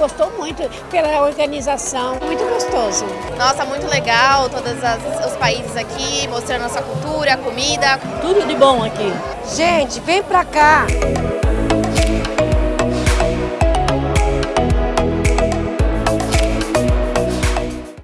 gostou muito pela organização, muito gostoso. Nossa, muito legal, todos os países aqui, mostrando a nossa cultura, a comida. Tudo de bom aqui. Gente, vem pra cá!